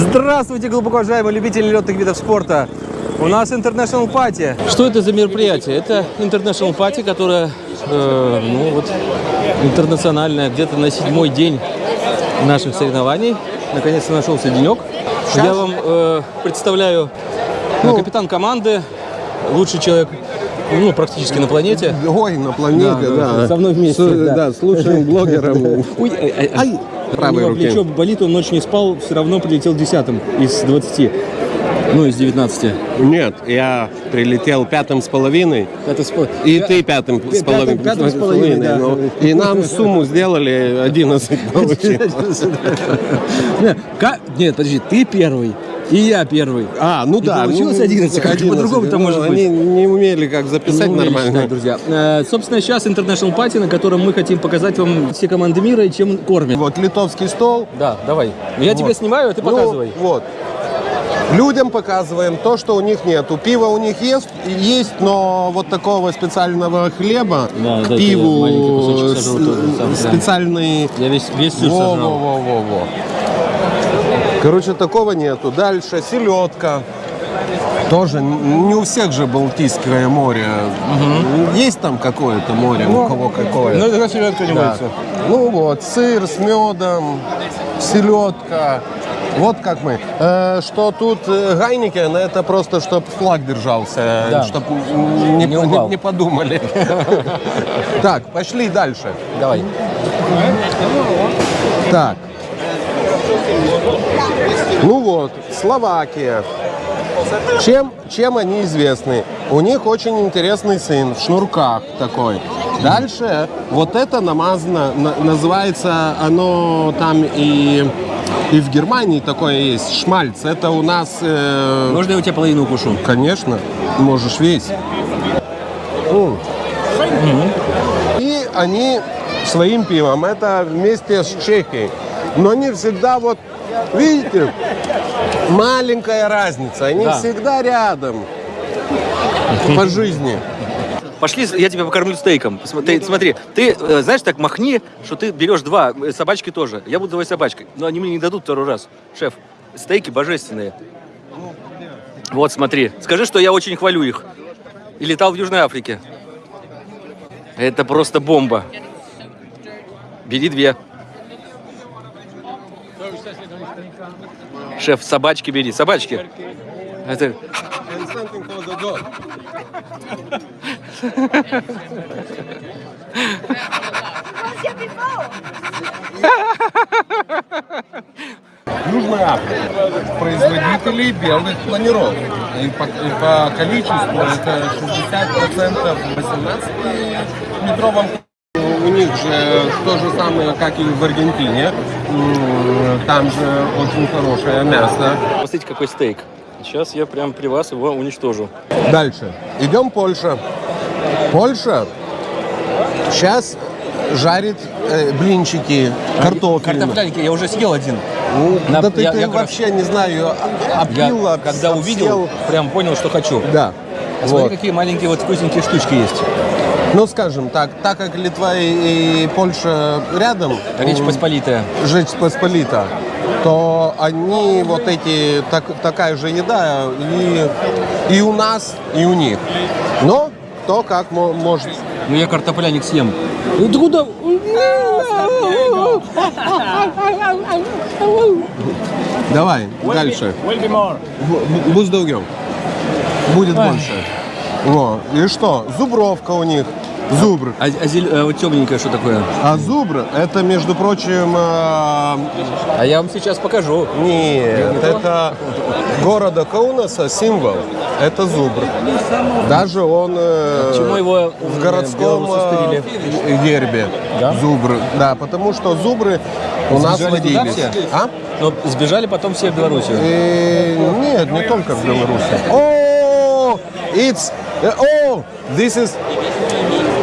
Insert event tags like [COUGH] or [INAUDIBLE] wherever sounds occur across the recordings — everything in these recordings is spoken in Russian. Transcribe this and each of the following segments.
Здравствуйте, глубоко уважаемые любители летных видов спорта. У нас International Party. Что это за мероприятие? Это International Party, которое, э, ну вот, интернациональное, где-то на седьмой день наших соревнований. Наконец-то нашелся денек. Я вам э, представляю э, капитан команды, лучший человек, ну, практически на планете. Ой, на планете, да. Со мной вместе, С, да. да, с лучшим блогером. [LAUGHS] Ой, ай, ай, Ай, У правой него плечо болит, он ночь не спал, все равно прилетел десятым из 20. Ну, из 19. Нет, я прилетел пятым с половиной. Это спо- И Я- ты пятым с пятым- половиной. пятым с половиной, да. ну, И нам сумму сделали 11 получилось. [LAUGHS] Нет, подожди, ты первый, и я первый. А, ну И да. получилось ну, 11, как же 11. по-другому-то Ну, может быть? Они не умели как записать Ну, умели нормально. считать, друзья. Э, собственно, сейчас International Party, на котором мы хотим показать вам все команды мира и чем кормят. Вот литовский стол. Да, давай. Я тебя снимаю, а ты Ну, показывай. вот. Людям показываем то, что у них нету. Пиво у них есть, есть, но вот такого специального хлеба Да, к я пиву маленький кусочек сожру с- тоже, сам, да. специальный. Я весь, весь сыр Во, сожрал. во, во, во, во. Короче, такого нету. Дальше селедка. Тоже не у всех же Балтийское море. Есть там какое-то море, у кого какое. Ну, это селедка не Да. Ну вот, сыр с медом, селедка. Вот как мы. Э, что тут э, Heineken, это просто, чтобы флаг держался, Да. чтобы не, Не упал. не подумали. [LAUGHS] Так, пошли дальше. Давай. Так. Ну вот, Словакия. Чем, чем они известны? У них очень интересный сыр в шнурках такой. Дальше вот это намазано, на- называется оно там и, и в Германии такое есть, шмальц. Это у нас, э, Можно я у тебя половину укушу? конечно, можешь весь. М. И они своим пивом, это вместе с Чехией. Но не всегда вот, видите, маленькая разница. Они Да. всегда рядом по жизни. Пошли, я тебя покормлю стейком. Ты, смотри, ты, э, знаешь, так махни, что ты берешь два, э, собачки тоже. Я буду давай собачкой. Но они мне не дадут второй раз. Шеф, стейки божественные. Вот, смотри. Скажи, что я очень хвалю их. И летал в Южной Африке. Это просто бомба. Бери две. Шеф, собачки бери, собачки. Это... Южная Африка. Производители белых планировок. И по, и по количеству это 60% в 18-метровом у них же то же самое, как и в Аргентине. Там же очень хорошее мясо. Посмотрите, какой стейк. Сейчас я прям при вас его уничтожу. Дальше. Идем Польша. Польша сейчас жарит э, блинчики, картофельные. Картофельники, я уже съел один. Ну, На- да ты, я- ты я как вообще не знаю, а- Я опил, об- когда увидел, обсел. прям понял, что хочу. Да. А смотри, Вот. какие маленькие вот вкусненькие штучки есть. Ну, скажем так, так как Литва и, и Польша рядом, Речь Посполитая. Жечь Посполита, то они вот эти, так, такая же еда и, и у нас, и у них. Но кто как мо- может. Ну я картофляник съем. Ну ты куда? Давай, дальше. Бу- Будь долгим. Будет больше. Во. И что? Зубровка у них. Зубр. А, а зель- а вот темненькое что такое? А зубр, это, между прочим, э, А я вам сейчас покажу. Нет, это города Каунаса символ. Это зубр. Даже он э, Почему его в городском э, гербе. Да? Зубр. Да, потому что зубры у нас водились. А? Но сбежали потом все в Белоруссию. Э, нет, не только в Беларуси. О, it's, о, this is,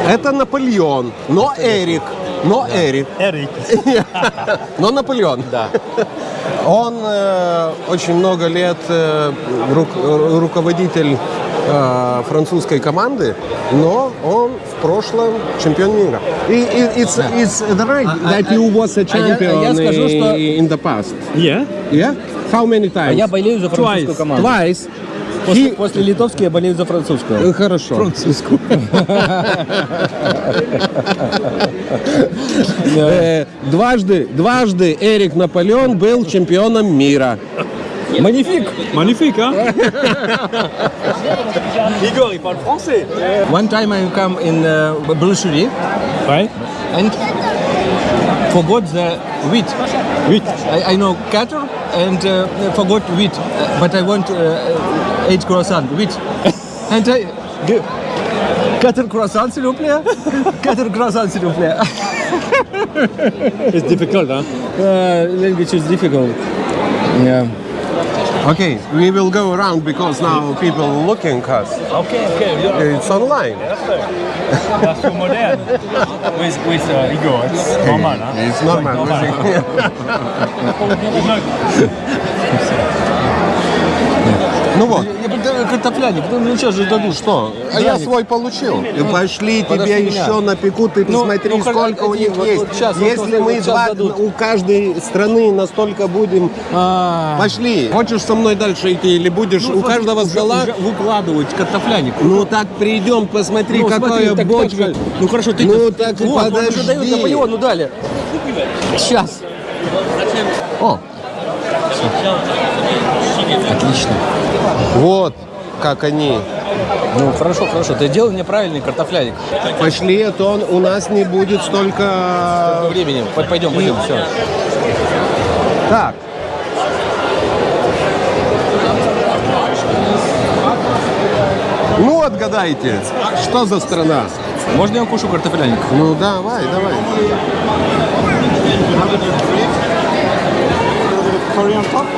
это Наполеон, но Эрик, но Эрик. Эрик. [LAUGHS] Но Наполеон. Да. Он э, очень много лет э, э, руководитель э, французской команды, но он в прошлом чемпион мира. И, it's, it's right that you was a а я- а я champion скажу, что- in the past. Yeah. Yeah? How many times? А я болею за французскую Twice. команду. Twice. После, после литовской я болею за французскую. Э, Хорошо. Французскую. Э, Дважды, дважды Эрик Наполеон был чемпионом мира. Magnifique. Magnifique, hein Igor, il parle français. One time I come in uh, boucherie Ouais. and forgot the wheat. Huit. I, I know cattle and uh, forgot wheat, uh, but I want uh, eight croissant wheat. [LAUGHS] and I g- quatre croissants [LAUGHS] s'il vous plaît. quatre croissants s'il vous plaît. It's difficult, hein uh, language is difficult. Yeah. Okay, we will go around because now people are looking us. Okay, okay. Yeah. It's online. That's so modern. with with uh, Igor, it's normal, hein It's normal. [LAUGHS] Ну вот, картофляник, ну ну, сейчас же дадут. что? А я свой получил. И пошли подожди тебе меня. еще напекут, ты Ну, посмотри, ну, сколько у них вот- есть. сейчас, Если вот мы сейчас два- дадут. у каждой страны настолько будем... А, Пошли. Хочешь со мной дальше идти или будешь? у каждого уже выкладывать картофляник. Ну так придем, посмотри, Ну, какая бочка. Ну хорошо, ты Ну, так подожди. Наполеону дали. Сейчас. О, Отлично. вот как они. Ну хорошо, хорошо. Ты делай мне правильный картофляник. Пошли, а то он- у нас не будет столько... Времени. П- Пойдем, пойдем, все. Так. Ну, отгадайте, что за страна? Можно я укушу картофляник? Ну, давай, давай.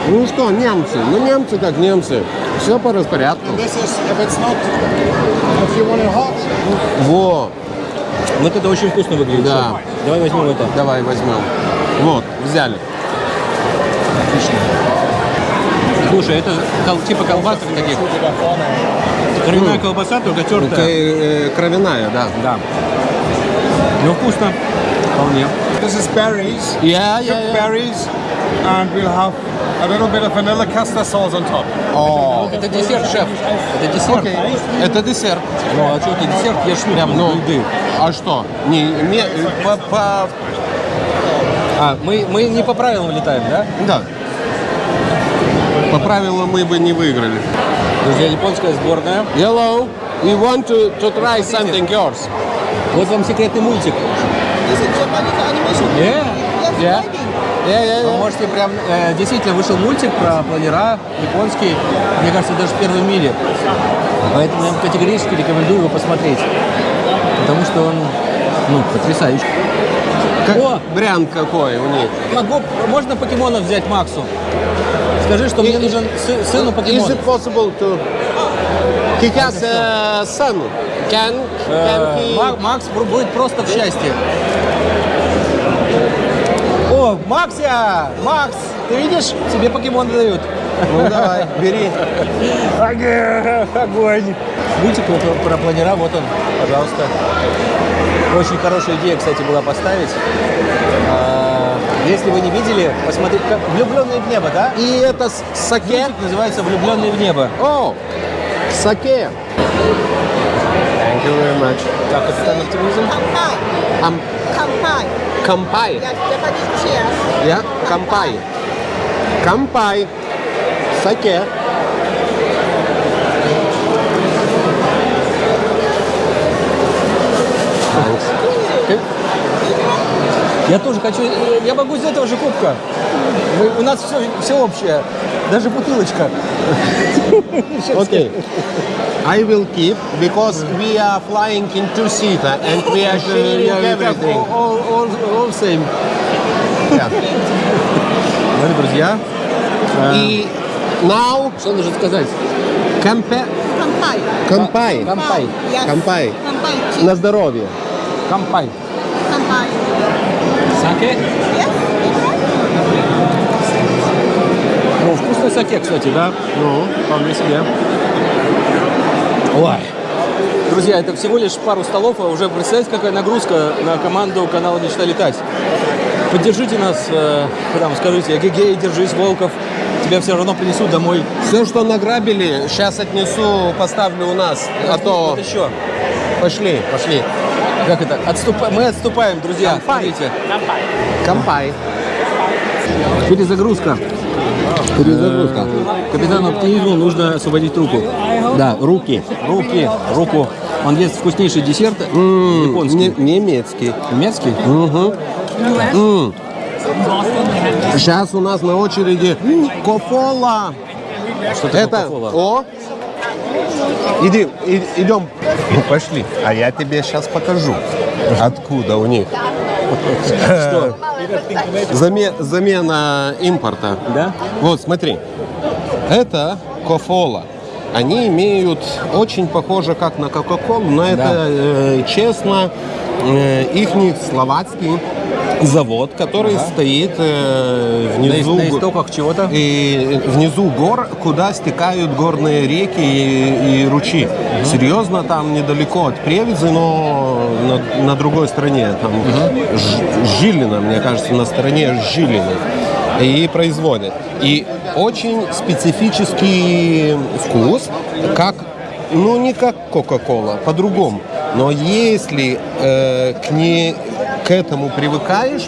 Ну что, немцы? Ну, немцы как немцы. Все по распорядку. Во, Вот это очень вкусно выглядит. Да. Давай возьмем это. давай возьмем. Вот, взяли. Слушай, это кол- типа колбасок таких. Кровяная колбаса, только тертая. э, кровяная, да. Да. Ну вкусно. Вполне. This is berries, Я, я, cooked berries, and we'll have a little bit of vanilla custard sauce on top. О, Это десерт, шеф. Это десерт. это десерт. Ну а что ты десерт ешь прям ну, еды? а что? Не, не, по, по- А, мы, мы не по правилам летаем, да? да. По правилам мы бы не выиграли. Друзья, японская сборная. Hello, we want to, to try something yours. Вот вам секретный мультик. Is? Yeah. Yeah. Я, я, Вы я. можете прям... э, действительно, вышел мультик про планера, японский. Мне кажется, даже в первом мире. Поэтому я категорически рекомендую его посмотреть. Потому что он, ну, потрясающий. Как О! вариант какой у них. Могу, можно покемонов взять Максу? Скажи, что мне нужен сы- сыну Is покемон. it possible to... He has a son. Can, Макс бу- будет просто в счастье. О, Макся! Макс! Ты видишь? Тебе покемоны дают. Ну давай, бери. Огонь! Мультик про, про планера, вот он, пожалуйста. Очень хорошая идея, кстати, была поставить. А, Если вы не видели, посмотрите, как «Влюбленные в небо», да? И это саке. Мультик называется «Влюбленные в небо». О, саке. Thank you very much. Как капитан оптимизм? Kampai. Ам, Kampai. кампай. Yes, Japanese cheers. Я? Кампай. Кампай. Саке. Я тоже хочу, я могу из этого же кубка. Мы- у нас все, все общее, даже бутылочка. Okay. I will keep because we are flying in two-seater and we are sharing everything. all, all, all same. Yeah. Ну, друзья, И now что нужно сказать? Кампай. Yes. Кампай. Kampai. cheese. На здоровье. Кампай. Kampai. Саке? Yes. Вкусный саке, кстати, да? Ну, вполне себе. Ой. Друзья, это всего лишь пару столов, а уже представляете, какая нагрузка на команду канала «Мечта летать». Поддержите нас, э, там, скажите, эгегей, держись, Волков. Тебя все равно принесут домой. Все, что награбили, сейчас отнесу, поставлю у нас. А то Вот еще. пошли, пошли. Как это? Отступа- Мы отступаем, друзья. 乾杯. Смотрите. 乾杯. Перезагрузка. Перезагрузка. Капитану оптимизму нужно освободить руку. Да, руки. Руки. Руку. Он ест вкуснейший десерт. японский. Не- немецкий. Немецкий? Сейчас у нас на очереди Kofola. Что такое Это кофола? о. Иди, и- идем. Ну, пошли. А я тебе сейчас покажу, откуда у них. Замена импорта. Да? Вот, смотри. Это кофола. Они имеют очень похоже как на Кока-Колу, но это э, честно их словацкий завод, который стоит э, На, внизу. на истоках чего-то? И внизу гор, куда стекают горные реки и, и ручьи. Серьезно, там недалеко от Превизы, но на, на другой стороне. Там Ж- Жилина, мне кажется, на стороне Жилина. И производят. И очень специфический вкус, как, ну не как Кока-Кола, по-другому. Но если э, к, не, к этому привыкаешь,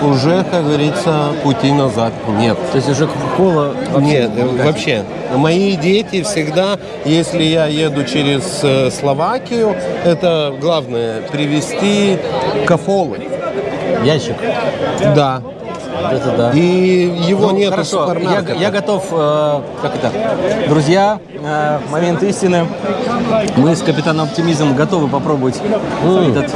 уже, как говорится, пути назад нет. То есть уже Кока-Кола Нет, вообще. Мои дети всегда, если я еду через э, Словакию, это главное привезти кафолы. Ящик. Да. Это да. И его Ну, нет в хорошо, я, я готов, э, как это, друзья, э, момент истины. Мы с капитаном Оптимизмом готовы попробовать этот,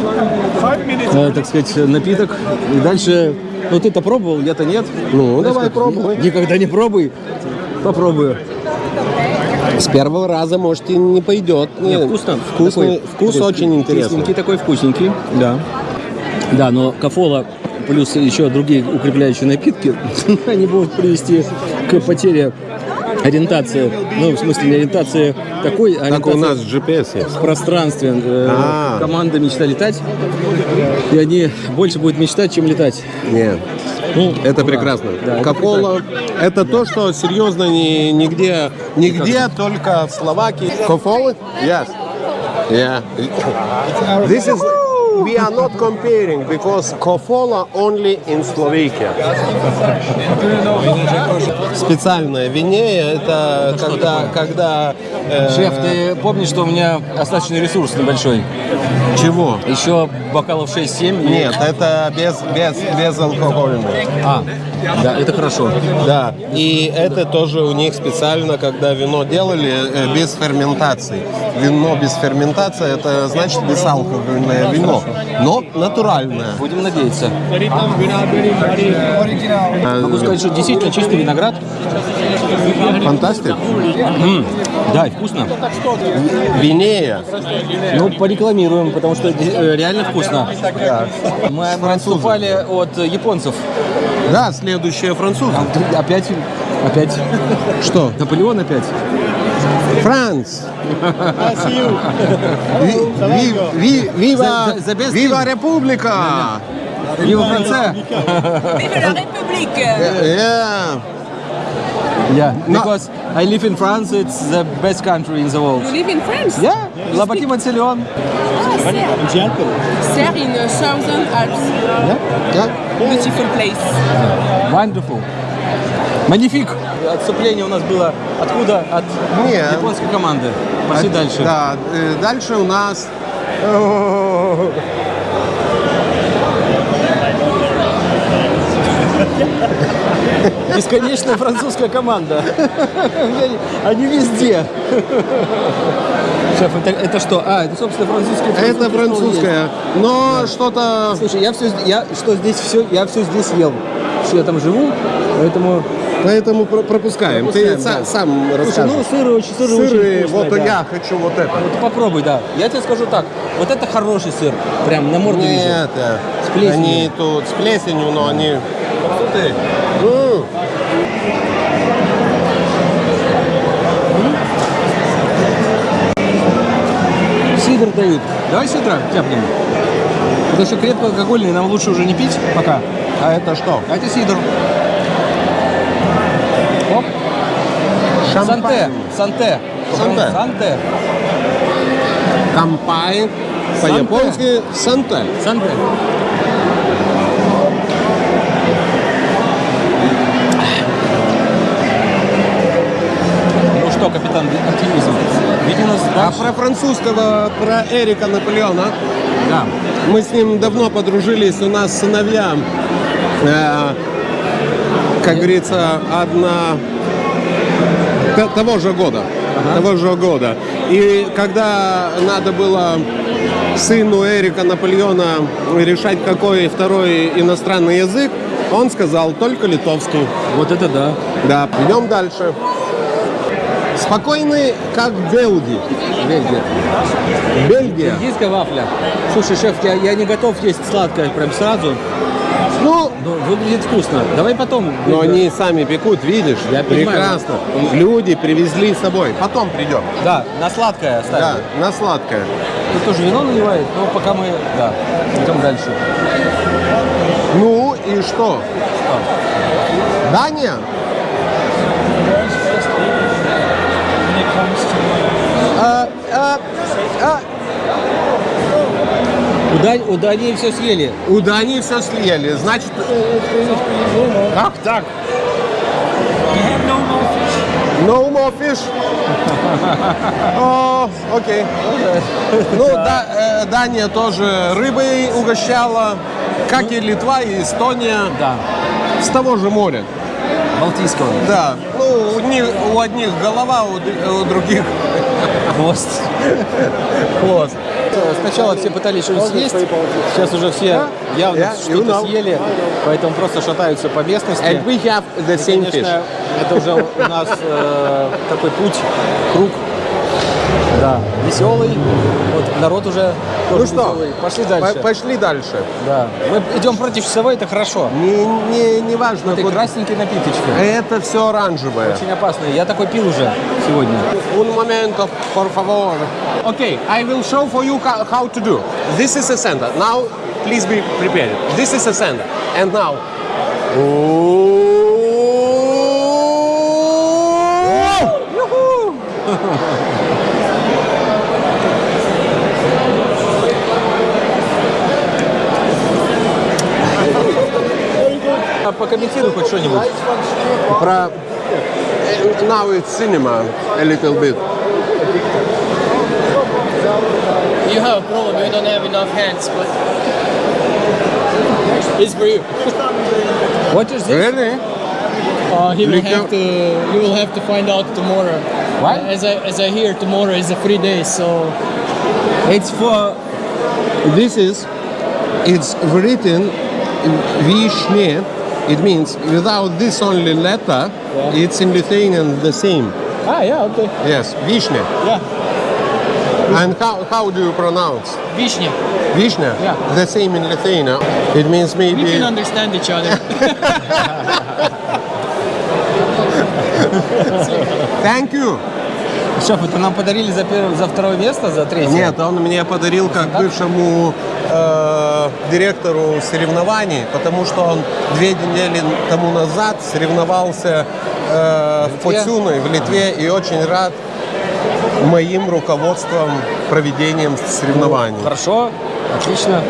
э, так сказать, напиток. И дальше, ну ты-то пробовал, я-то нет. Ну, Знаешь, давай как, пробуй. Никогда не пробуй. Попробую. С первого раза, может, и не пойдет. Не, Нет, вкусно. Вкусный, Такой- вкус такой очень интересный. кисленький такой, вкусненький. Да. Да, но кафола плюс еще другие укрепляющие напитки, [LAUGHS] они будут привести к потере ориентации. Ну, в смысле, не ориентации такой, а Как у нас GPS есть. в пространстве. Э, А. Команда мечта летать. И они больше будут мечтать, чем летать. Нет. Ну, Это да. прекрасно. Да, это Кока-кола – это то, что серьезно ни, нигде, нигде, только в Словакии. Кофолы? Yes. Yeah. This is we are not comparing because Kofola only in Slovakia. Специальное винея это когда, когда э, Шеф, ты помнишь, что у меня остаточный ресурс небольшой? чего? Еще бокалов 6-7? и- Нет, это без без безалкогольное. А, да, это хорошо. Да, и это тоже у них специально, когда вино делали э, без ферментации. Вино без ферментации, это значит безалкогольное вино, но натуральное. Будем надеяться. Могу сказать, что действительно чистый виноград. Фантастик. Да, и вкусно. Винея. Ну, порекламируем, потому что э, реально вкусно. Мы отступали от японцев. Да, следующее француз. Опять, опять. Что? Наполеон опять. Франц. Ви- ви- ви- Вива, вива. Vive France! Vive la République Yeah. Yeah, No. because I live in France, it's the best country in the world. You live in France? Yeah, La Bâtie Matignon. Serre in uh, Southern Alps. Yeah. Beautiful place. Wonderful. Magnifique. Отступление у нас было откуда? От Нет. японской команды. Пошли дальше. Да, э, дальше у нас Бесконечная французская команда. [LAUGHS] Они везде. Шеф, это, это что? А, это, собственно, французская. это французская, но что-то Слушай, я все, я что здесь все, я все здесь ел. Я там живу, поэтому. Поэтому про- пропускаем. Пропускаем, Ты да. сам Слушай, расскажешь. ну сыры очень, сыры, Сыры, очень вкусные, вот да. я хочу вот это. Вот попробуй, да. Я тебе скажу так. Вот это хороший сыр. Прям на морду вижу. Нет, э, С плесенью. они тут с плесенью, но они... М. Сидр дают. Давай сидра тяпнем. Потому что крепкоалкогольный нам лучше уже не пить пока. А это что? А это сидр. Оп. Санте. Шампань. Санте. Санте. Санте. Кампай. По-японски санте. Санте. Ну что, капитан, оптимизм. Веди нас А про французского, про Эрика Наполеона. Да. Мы с ним давно подружились, у нас сыновья, э, как говорится, одна того же года. Того же года. И когда надо было сыну Эрика Наполеона решать, какой второй иностранный язык, он сказал только литовский. Вот это да. Да, идем дальше. Спокойный, как Белги. Бельгия. Бельгия. Бельгийская вафля. Слушай, шеф, я, я не готов есть сладкое прям сразу, Ну, но выглядит вкусно. Давай потом. но они сами пекут, видишь? Я понимаю. Прекрасно. Люди привезли с собой. Потом придем. Да, на сладкое Да, оставим. на сладкое. Тут тоже вино наливает, но пока мы, да, идем дальше. Ну и что? Дания? А, а, а. У, Дань- у Дании все съели. У Дании все съели. Значит, как так? No more fish. [LAUGHS] О, окей. Ну, да, э, Дания тоже рыбой угощала, как и Литва и Эстония. Да, С того же моря. Балтийского. Да. Ну, у, них- у одних голова, у, д- у других [LAUGHS] Хвост. хвост. Сначала все пытались что-нибудь съесть, сейчас уже все явно Yeah, you что-то съели, поэтому просто шатаются по местности. And we have the same fish. это уже у нас э, такой путь, круг, да, веселый. Вот народ уже тоже Ну что, веселый. Пошли По- дальше. Пошли дальше. Да. Мы идем против часовой, это хорошо. Не, не, не важно, Это куда- красненькие напиточки. Это все оранжевое. Очень опасные. Я такой пил уже сегодня. Un momento, por favor. Okay, I will show for you how to do. This is a center. Now, please be prepared. This is a center. And now. А cinema a little bit. You have a problem, you don't have enough hands, but it's for you. [LAUGHS] What is this? Really? Uh, he will have to, you will have to find out tomorrow. What? As I, as I hear, tomorrow is a free day, so It's for... This is, it's written Vishne. It means without this only letter, it's in Lithuanian the same. ah yeah okay Yes, Vishne. yeah And how, how do you pronounce? Vishnya. Vishne? Yeah. The same in Lithuania. It means maybe. We can understand each other. Thank you. Шеф, это нам подарили за, первое, за второе место, за третье? Нет, он мне подарил как бывшему э, директору соревнований, потому что он две недели тому назад соревновался э, в? Поцюной в Литве и очень рад моим руководством проведением соревнований. Хорошо, отлично.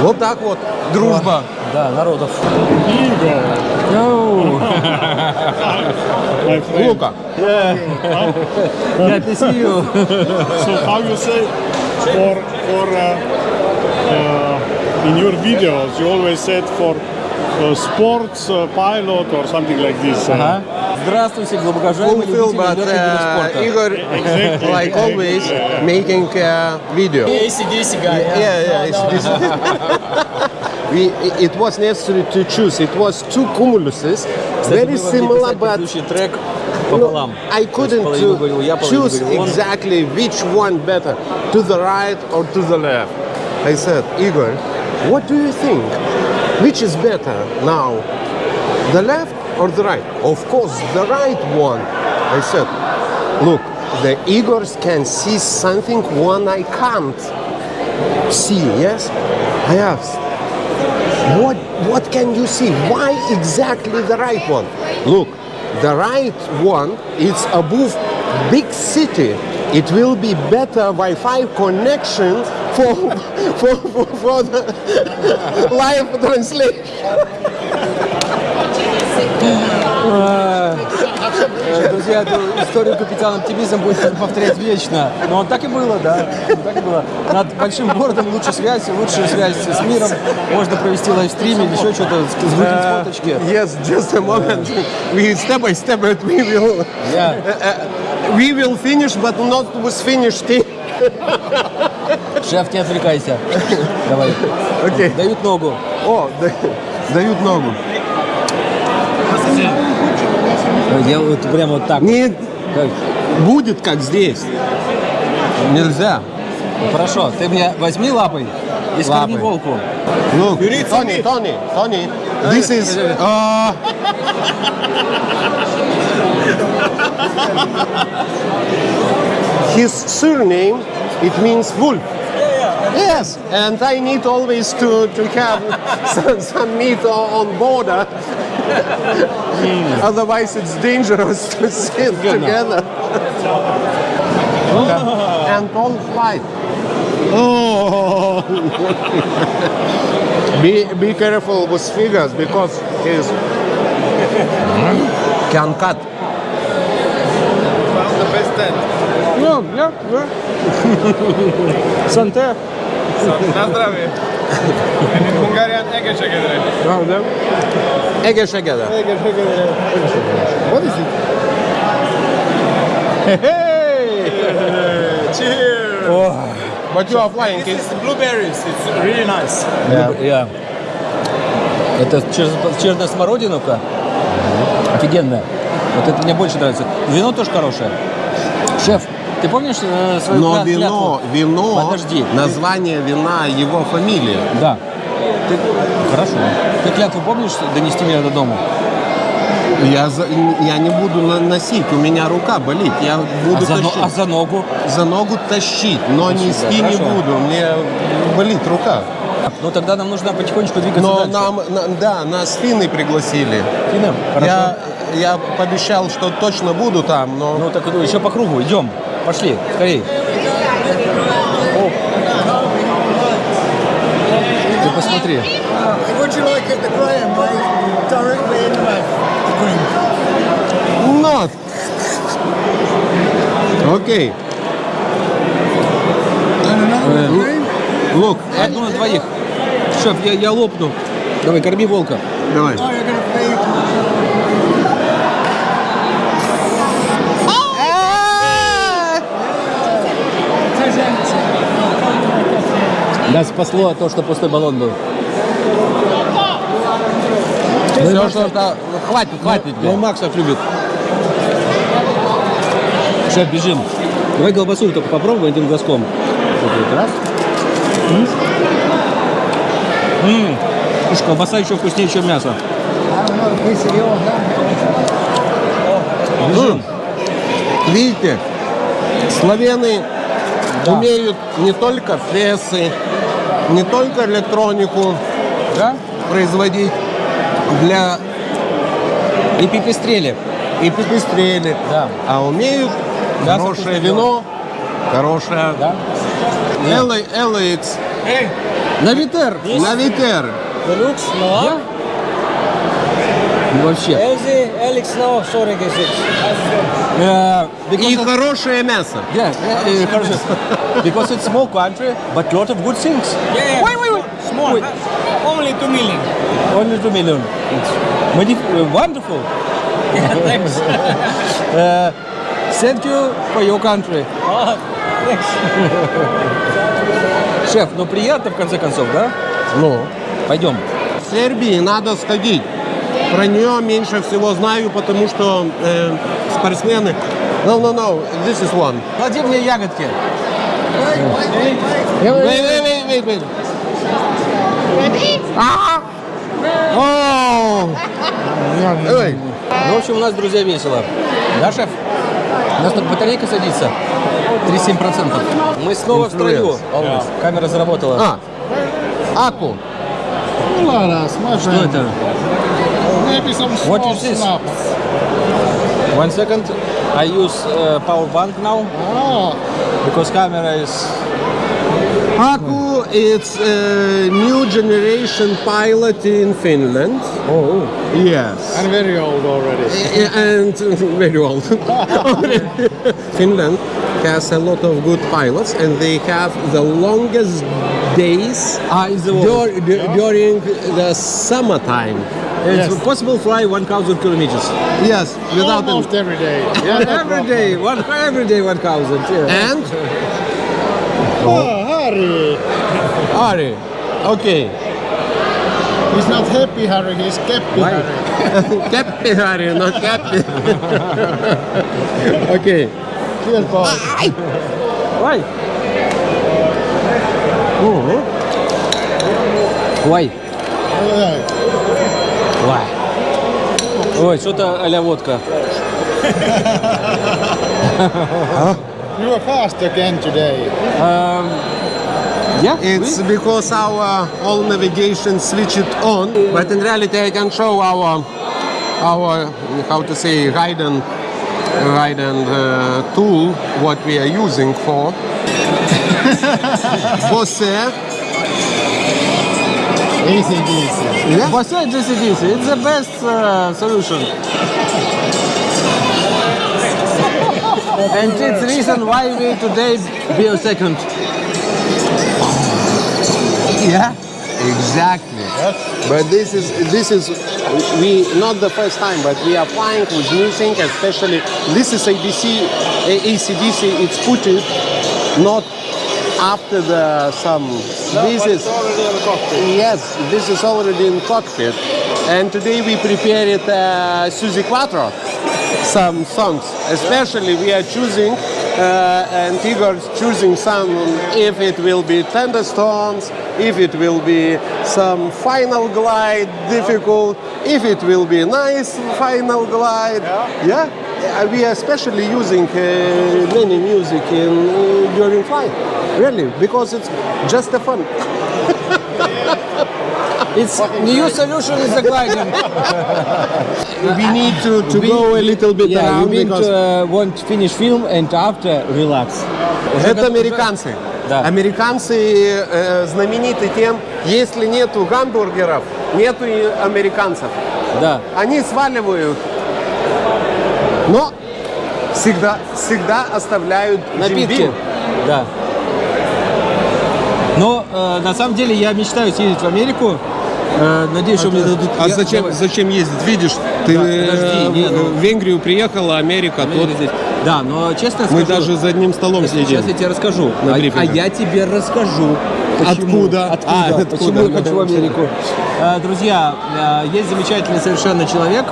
Вот так вот, дружба. Да, народов. Лука. [LAUGHS] Я писью. So how you say for for uh, in your videos you always said for uh, sports uh, pilot or something like this. uh, Ага. Здравствуйте, глубокожаемые Fulfill, любители but легких видов uh, спорта. Igor, Exactly, like exactly, always, yeah. making a video. ACDC guy. Yeah, yeah, it's No, no. this. [LAUGHS] we, it was necessary to choose. It was two cumuluses, Кстати, very мы могли similar, писать but предыдущий трек no, пополам. I То есть couldn't половину to говорил я, половину choose говорил он. exactly which one better, to the right or to the left. I said, Igor, what do you think? Which is better now, the left or the right? Of course, the right one. I said, look, the Igors can see something one I can't see. Yes, I asked. What what can you see? Why exactly the right one? Look, the right one is above big city. It will be better Wi-Fi connection for for, for, for the live translation. Э, Друзья, эту историю капитана оптимизм будет повторять вечно. Но так и было, да. Так и было. Над большим городом лучше связь, лучшая связь с миром. Можно провести лайвстрим или еще что-то, сгрузить фоточки. Yes, just a moment. We step by step, but we will Я we will finish, but not with finished. thing. Шеф, не отвлекайся. Давай. Окей. Дают ногу. О, да- дают ногу. Я вот прямо вот так. Не Как? будет как здесь. Нельзя. Ну, Хорошо, ты мне возьми лапой и скорми волку. Look, Tony, Tony, Tony, this is uh, his surname. It means wolf. Yes, and I need always to, to have [LAUGHS] some, some meat on border. Otherwise, it's dangerous to sit together. Oh. [LAUGHS] And all flight. Oh. be, be careful with figures because his can cut. Found the best tent. No, yeah, yeah. [LAUGHS] Santé. Na zdravie. In Hungarian, egészségedre. Правда? Egészségedre. What is it? Cheers! But you are flying. This is blueberries. It's really nice. Я. Это чер- черно-смородиновка. Офигенная. Вот это мне больше нравится. Вино тоже хорошее. Шеф, ты помнишь э, свою Но кля- вино, клятву? вино, Подожди. название вина его фамилия. Да. Ты... Хорошо. Ты клятву помнишь донести меня до дома? Я, за- я не буду на- носить, у меня рука болит. Я буду А за, но- тащить. а за ногу? За ногу тащить, но Тащить, нести да, не хорошо. буду. Мне болит рука. Ну тогда нам нужно потихонечку двигаться Но дальше. нам, на- да, нас финны пригласили. Финны? Хорошо. Я, я пообещал, что точно буду там, но Ну так ну, еще по кругу, идем. Пошли, скорей. Ты посмотри. Not. Окей. Look, Одну на двоих. Шеф, я, я лопну. Давай, корми волка. давай. Oh, you're going to feed. Нас спасло то, что пустой баллон был. Все, что это... Хватит, хватит. Ну, Макс так любит. Шеф, бежим. Давай колбасу только попробуем одним глазком. Вот раз. М. М. Слушай, колбаса еще вкуснее, чем мясо. Бежим. Видите, славяны умеют не только фесы, не только электронику Да? производить для И пипистрели. и пепестрели, Да. а умеют Мясо хорошее вино, хорошее Да? LX, На Витер. на Витер. Deluxe, no. Ну, вообще. Э, И of- хорошее мясо. Yeah, yeah, uh, хорошо. because it's small country, but lot of good things. Yeah. Wait, wait, wait. Small. Wait. Only 2 million. Only two million. It's uh, wonderful. Thanks. Uh, thank you for your country. oh, thanks. Шеф, ну приятно в конце концов, да? Ну, Пойдем. в Сербии надо сходить. Про нее меньше всего знаю, потому что э, спортсмены... No, no, no, this is one. Клади мне ягодки. Wait, wait, wait, wait, wait. А! О! Ой, Ну, в общем, у нас, друзья, весело. Да, шеф? У нас тут батарейка садится. 37%. Мы снова в строю. Always. Камера заработала. А, Аку. Ладно, my Что это? Maybe some small is this? snaps. One second. I use uh, power bank now Ah, because camera is Aku, it's a new generation pilot in Finland. oh, Yes. and very old already. and [LAUGHS] very old. [LAUGHS] Finland has a lot of good pilots, and they have the longest days ah, the world. dur- du- during the summertime. It's Yes. possible fly 1,000 kilometers. Yes, without an- Almost every day. [LAUGHS] every day, one every day 1,000. Yeah. and Oh, oh Harry. [LAUGHS] Ari. Okay. He's not happy, Harry. He's happy, Why? [LAUGHS] Harry. Happy Harry, not happy. okay. Cheers, boys. Ah, ah. Why? Oh. Why? Yeah. Why? Ой, что-то а-ля водка. [LAUGHS] You were fast again today. Yeah? It's because our all navigation switch it on, but in reality I can show our our how to say guide and guide and uh, tool what we are using for. [LAUGHS] Bose, Easy, easy. yeah, Bose GCDC, it's the best uh, solution. and it's the reason why we today be a second. yeah, exactly. Yes. But this is this is we not the first time, but we are flying with new thing, especially this is ABC, A- ACDC. It's put it not after the some. this is already in the cockpit. yes, this is already in cockpit, and today we prepared uh, Suzy Quattro some songs. Especially we are choosing, uh, and Igor's choosing some, if it will be thunderstorms, if it will be some final glide, difficult, if it will be nice final glide. Yeah. Uh, we are especially using uh, many music in uh, during flight, really, because it's just a fun. It's new solution is the gliding. We need to, to go a little bit yeah, you mean because to, uh, want finish film and after relax. Это американцы. Да. Американцы э, знамениты тем, если нету гамбургеров, нету и американцев. Да. Они сваливают, но всегда, всегда оставляют Напитки. Да. Но э, на самом деле я мечтаю съездить в Америку. Э, надеюсь, что мне дадут. А я- зачем, давай. зачем ездить? Видишь, ты Да, э, подожди, не, ну- в Венгрию приехала, Америка, Америка тут здесь. Да, но честно мы скажу. даже за одним столом сидим. Сейчас я тебе расскажу. А, а я тебе расскажу. Почему. Откуда? Откуда? А, откуда? Почему я хочу в Америку? Э, Друзья, э, есть замечательный совершенно человек,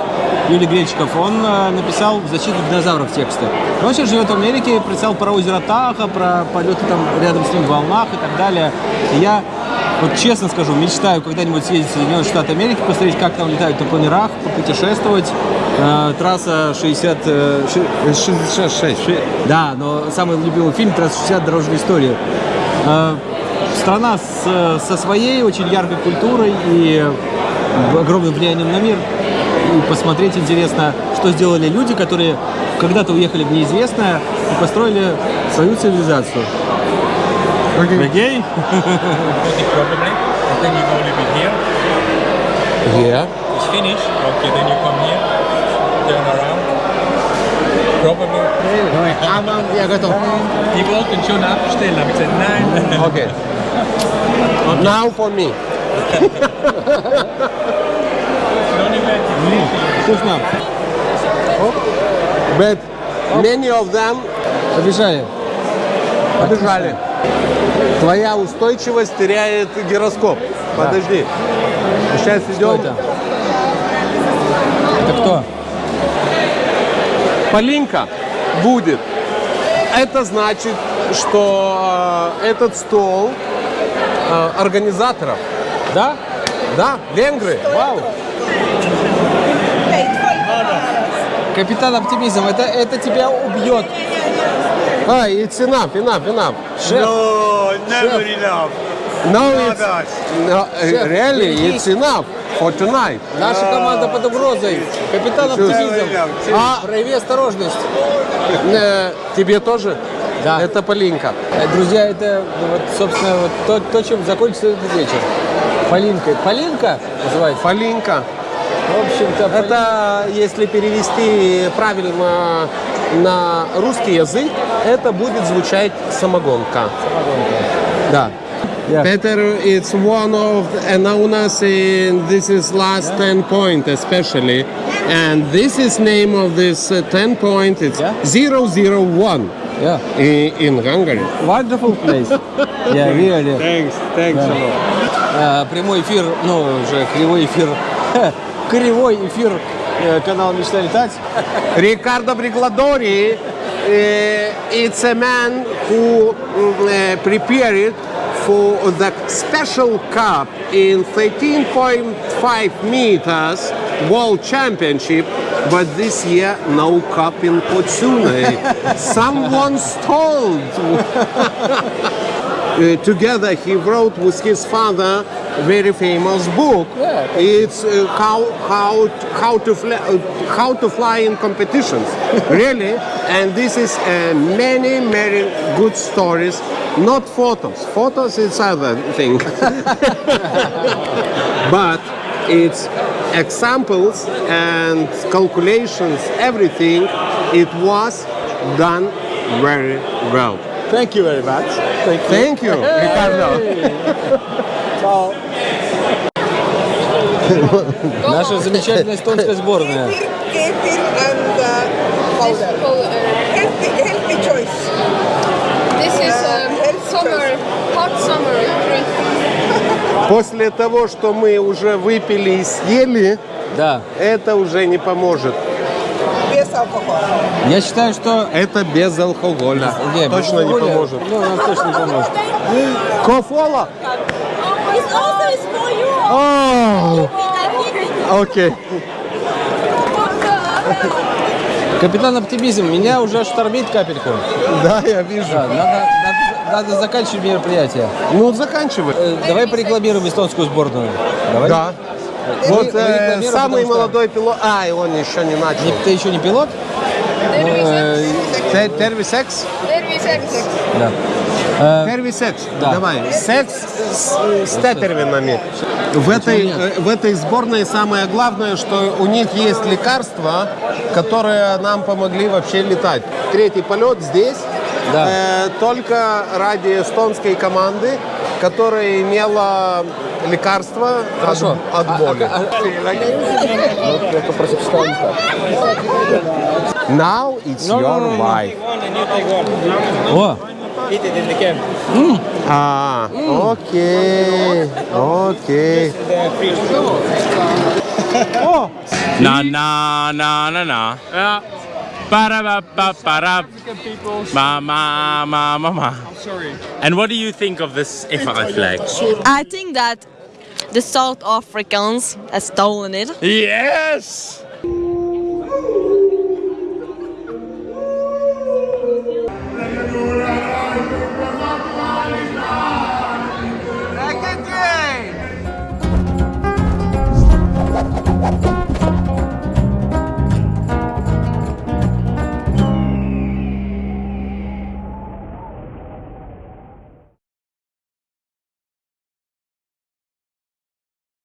Юлий Гречиков. Он э, написал в защиту динозавров тексты. Он сейчас живет в Америке, писал про озеро Таха, про полеты там рядом с ним в волнах и так далее. И я вот честно скажу, мечтаю когда-нибудь съездить в Соединенные Штаты Америки, посмотреть, как там летают на планерах, попутешествовать. Э, трасса 60... э, ши- 66. Ши- Да, но самый любимый фильм «Трасса 60. Дорожная история». Э, Страна с, со своей очень яркой культурой и огромным влиянием на мир. И посмотреть интересно, что сделали люди, которые когда-то уехали в неизвестное и построили свою цивилизацию. Окей? probably. And then you go a little bit here. Yeah. It's finished. Okay, then you come here. Turn around. Probably. Я готов. Die wollten schon abstellen, aber ich gesagt, nein. Okay. Now for me. Вкусно. But many of them Побежали. побежали. Твоя устойчивость теряет гироскоп. Подожди. Сейчас Что идем. это? Это кто? Полинка будет. Это значит, что э, этот стол э, организаторов. Да? Да, венгры. Вау. Капитан Оптимизм, это, это тебя убьет. А, it's enough, enough, enough. Шеф, No, never enough. No, it's, no, Шеф, really, it's enough for tonight. наша команда под угрозой. Капитан Оптимизм, А, прояви осторожность. э, тебе тоже? Да. Это Полинка. Э, Друзья, это ну, вот, собственно, вот то, то, чем закончится этот вечер. Полинка. Полинка называется? Полинка. В общем-то, Полинка. Это, если перевести правильно на русский язык, это будет звучать самогонка. Да. Yeah. Peter, it's one of and known as in this is last 10 point especially, and this is name of this uh, 10 point. It's Yeah. 001 Yeah. in, in Hungary. Wonderful place. Yeah, really. Thanks, thanks a lot. А, прямой эфир, ну, уже кривой эфир, кривой эфир э, канала «Мечта летать». Riccardo Brigladori, uh, it's a man who mm, uh, prepared for the special cup in 13.5 meters world championship, but this year no cup in Potsune. [LAUGHS] Someone stole. Uh, together he wrote with his father very famous book. Yeah. It's uh, how how how to fly, uh, how to fly in competitions, [LAUGHS] really. And this is uh, many many good stories, not photos. Photos is other thing, [LAUGHS] but it's examples and calculations. Everything it was done very well. Thank you very much. Thank you. Thank you, Ricardo. Наша замечательная эстонская сборная. После того, что мы уже выпили и съели, Да. это уже не поможет. Без алкоголя. Я считаю, что... Это без алкоголя. Не, точно не алкоголя, поможет. Ну, нам точно не поможет. Кофола? Окей. Капитан Оптимизм, меня уже штормит капельку. Да, я вижу. Да, надо, надо, заканчивать мероприятие. Ну, заканчивай. Э, давай порекламируем эстонскую сборную. Давай. Да. Мы- Вот мы э, самый что- молодой пилот. А, и он еще не начал. Не- ты еще не пилот? Ну, э, секс? да. Э, Первый секс. Да. Давай. Секс с, с тетервинами. В этой, э, в этой сборной самое главное, что у них есть лекарства, которые нам помогли вообще летать. Третий полет здесь Да. э, только ради эстонской команды, которая имела лекарство от, Хорошо. от А- боли. а- вставить так. Now it's No, your no, no. wife. О, А, окей, окей. Para ba ba para. Ma ma ma ma ma. And what do you think of this Efara flag? I think that the South Africans have stolen it. Yes.